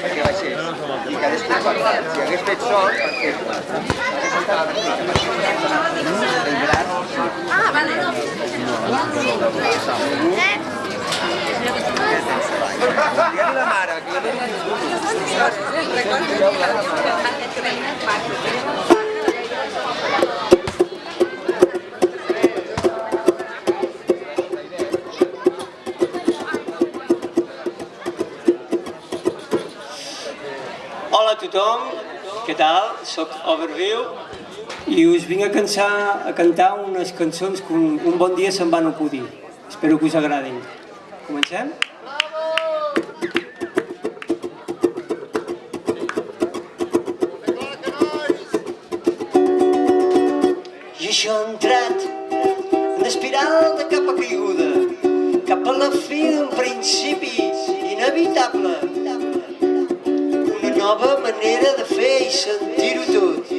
perquè baixés. I que després, si hagués fet sol, perquè hagués entrat el gran, Ah, vale. Digue-li la mare, que jo no he tingut. Hola a tothom, què tal? Soc Overview i us vinc a, cansar, a cantar unes cançons que un, un bon dia se'n van acudir. Espero que us agradin. Comencem? I això ha entrat en espiral de capa caiguda, cap a la fi d'un principi inevitable. Nova manera de fer i sentir-ho tot.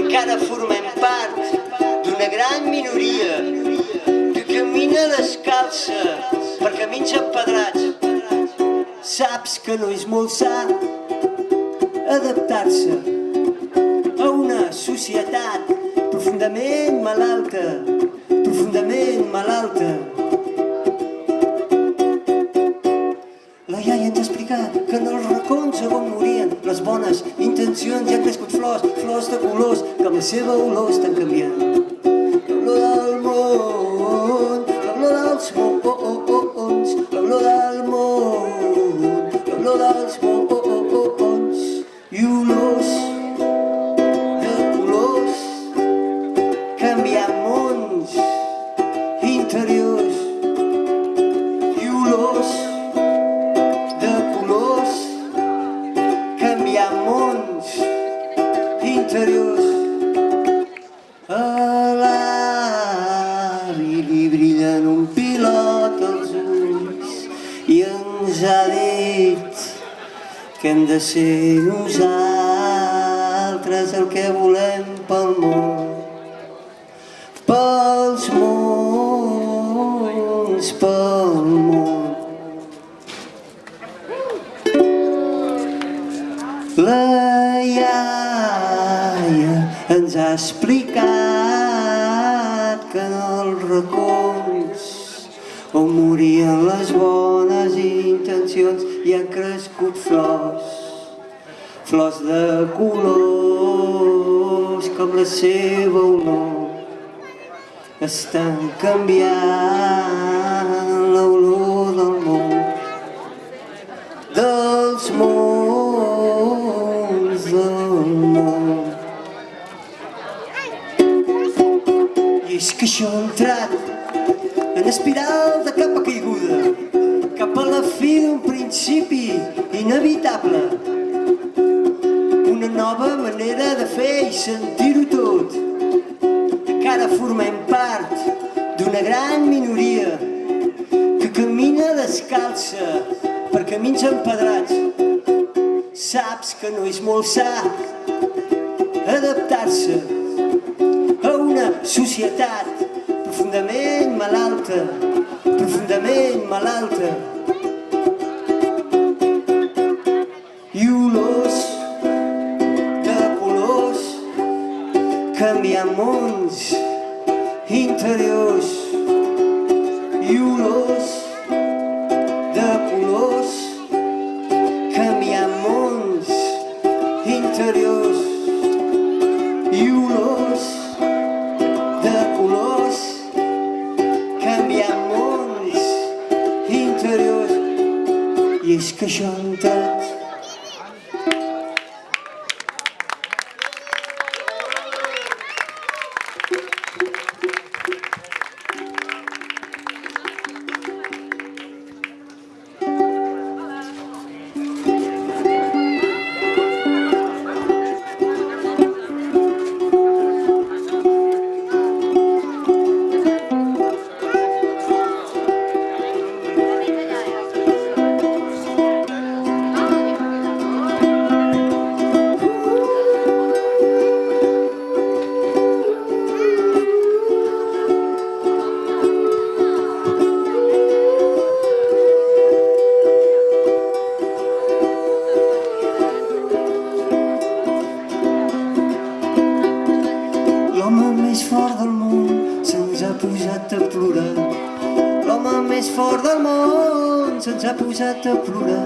Encara formem part d'una gran minoria que camina descalça per camins empedrats. Saps que no és molt sa adaptar-se a una societat profundament malalta, profundament malalta. Bones intencions hi han crescut flors, flors de colors que amb la seva olor estan canviant. L'olor del món, l'olor dels mons, l'olor del món, l'olor dels mons pilot als ulls i ens ha dit que hem de ser nosaltres el que volem pel món pels mons, pel món. La iaia ens ha explicat on morien les bones intencions hi han crescut flors, flors de colors com la seva olor. Estan canviant l'olor del món. Dels mons del món. I és que això ha entrat en espiral de capa caiguda cap a la fi d'un principi inevitable una nova manera de fer i sentir-ho tot encara formem part d'una gran minoria que camina descalça per camins empedrats. Saps que no és molt sa adaptar-se a una societat profundament malalta, profundament malalta. I olors de colors canviar mons interiors i olors ハハハハ! A plorar.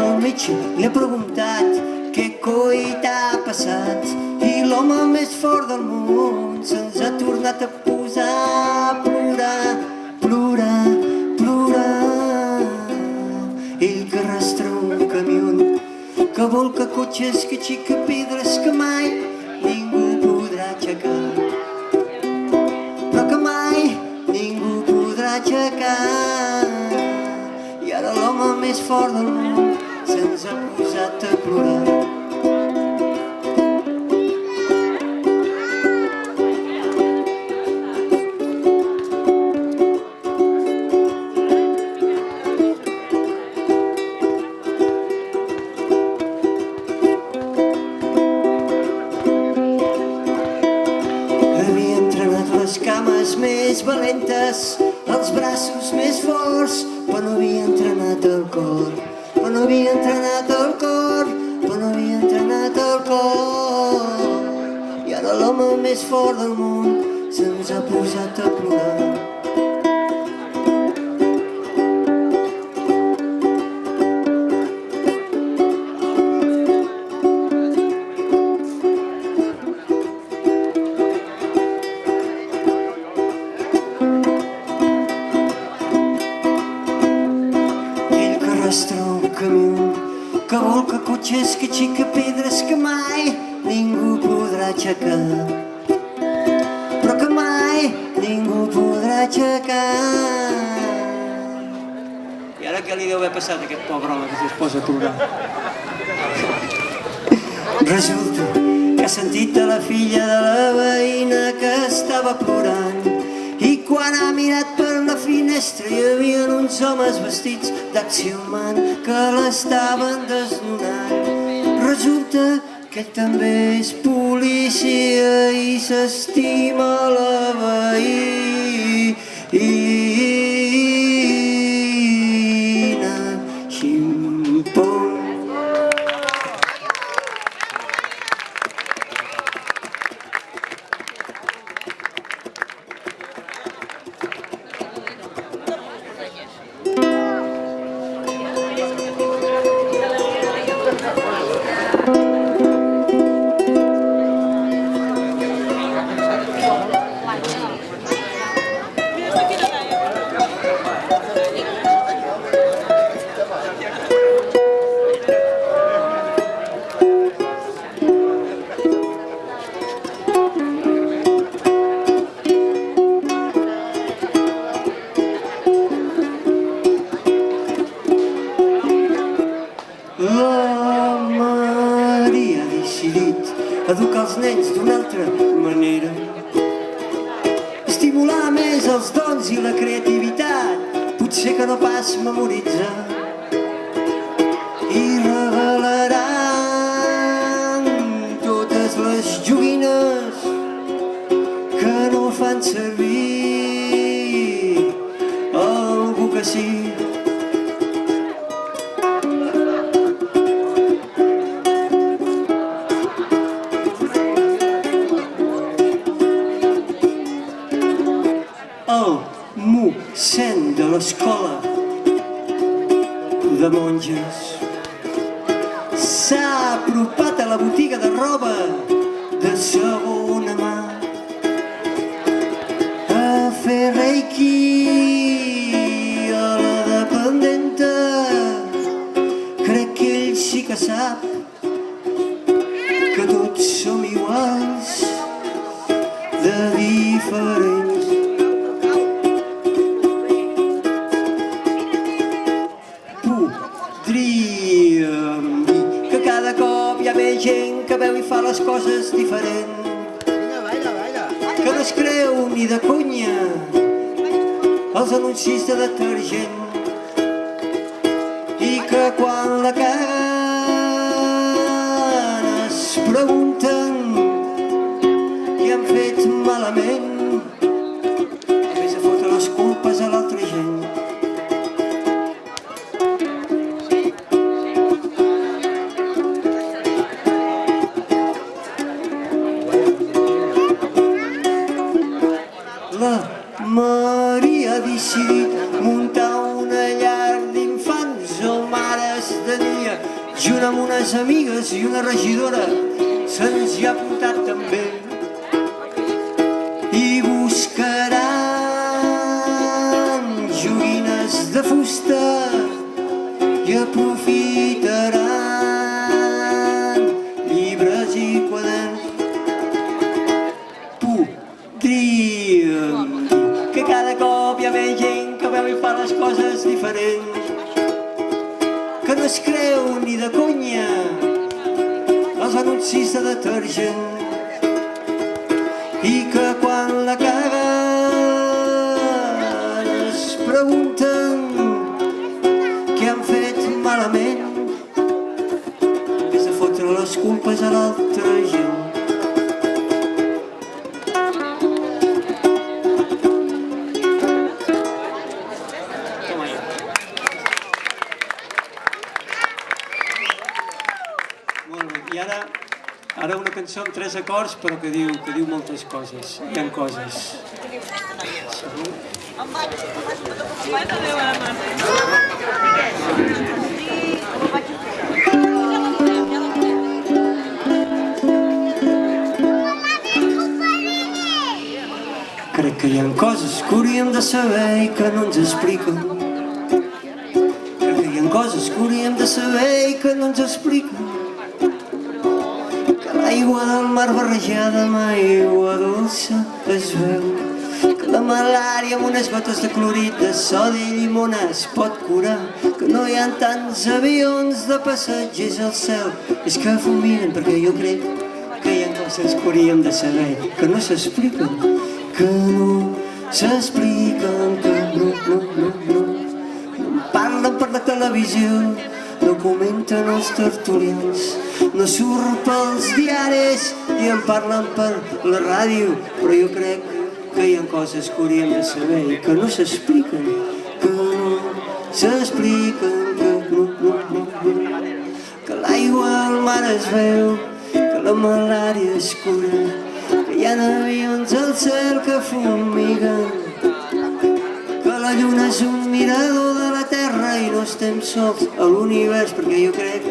El metge li ha preguntat què coi t'ha passat i l'home més fort del món se'ns ha tornat a posar a plorar, plorar, plorar. Ell que arrastra un camió que volca cotxes, que xica pedres que mai ningú podrà aixecar però que mai ningú podrà aixecar. Ara l'home més fort del món se'ns ha posat a plorar. Les cames més valentes, els braços més forts, però no havia entrenat el cor. Però no havia entrenat el cor, però no havia entrenat el cor. I ara l'home més fort del món se'ns ha posat a plorar. Cotxes, que xica pedres que mai ningú podrà aixecar. Però que mai ningú podrà aixecar. I ara què li deu haver passat a aquest pobre home que es posa a plorar? Resulta que ha sentit a la filla de la veïna que estava plorant quan ha mirat per la finestra hi havia uns homes vestits d'acció man que l'estaven desnudant. Resulta que ell també és policia i s'estima la veïna. Educar els nens d'una altra manera. Estimular més els dons i la creativitat, potser que no pas memoritzar. L'escola de monges s'ha apropat a la botiga de roba de segona creu ni de conya els anuncis de detergent i que quan la caguen amigues i una regidora, se'ns hi ha apuntat també. Detergent i que quan la caguen es pregunten què han fet malament en vez de fotre les culpes a l'altra gent. Cançó amb tres acords però que diu, que diu moltes coses, hi ha coses. Crec que hi ha coses que hauríem de saber i que no ens expliquen. Crec que hi ha coses que hauríem de saber i que no ens expliquen. L'aigua del mar barrejada amb aigua dolça es veu. Que la malària amb unes gotes de clorit de sodi i llimona es pot curar. Que no hi ha tants avions de passatgers al cel. És que fumiguen perquè jo crec que hi ha coses que hauríem de saber que no s'expliquen, que no s'expliquen, que no, no, no, no. No en parlen per la televisió, no comenten els tertulians, no surt pels diaris i en parlen per la ràdio, però jo crec que hi ha coses que hauríem de saber i que no s'expliquen, que no s'expliquen, que no, no, no, no. Que l'aigua al mar es veu, que la malària es cura, que hi ha avions al cel que fumiguen, lluna és un mirador de la Terra i no estem sols a l'univers, perquè jo crec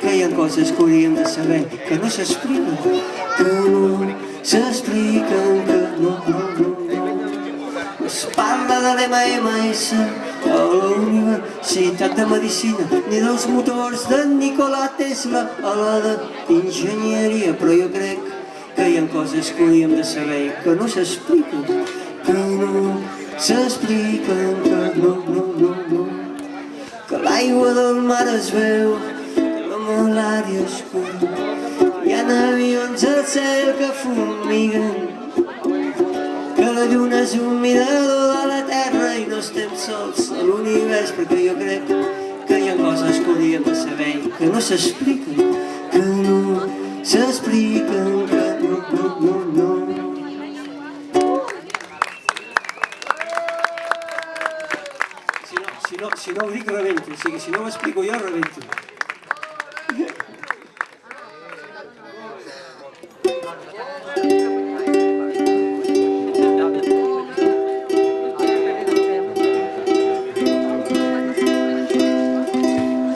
que hi ha coses que hauríem de saber, que no s'expliquen, que no s'expliquen, que no, no, no, no. Es parla de l'MMS a la Universitat de Medicina, ni dels motors de Nikola Tesla a la d'enginyeria, però jo crec que hi ha coses que hauríem de saber que no s'expliquen, que no s'expliquen, que no, no, no, no. Que l'aigua del mar es veu, que la malària es cura, hi ha avions al cel que fumiguen, que la lluna és un mirador de la Terra i no estem sols a l'univers perquè jo crec que hi ha coses que hauríem de saber que no s'expliquen, que no s'expliquen, no, dic, rebento. O sigui, si no ho explico jo, rebento.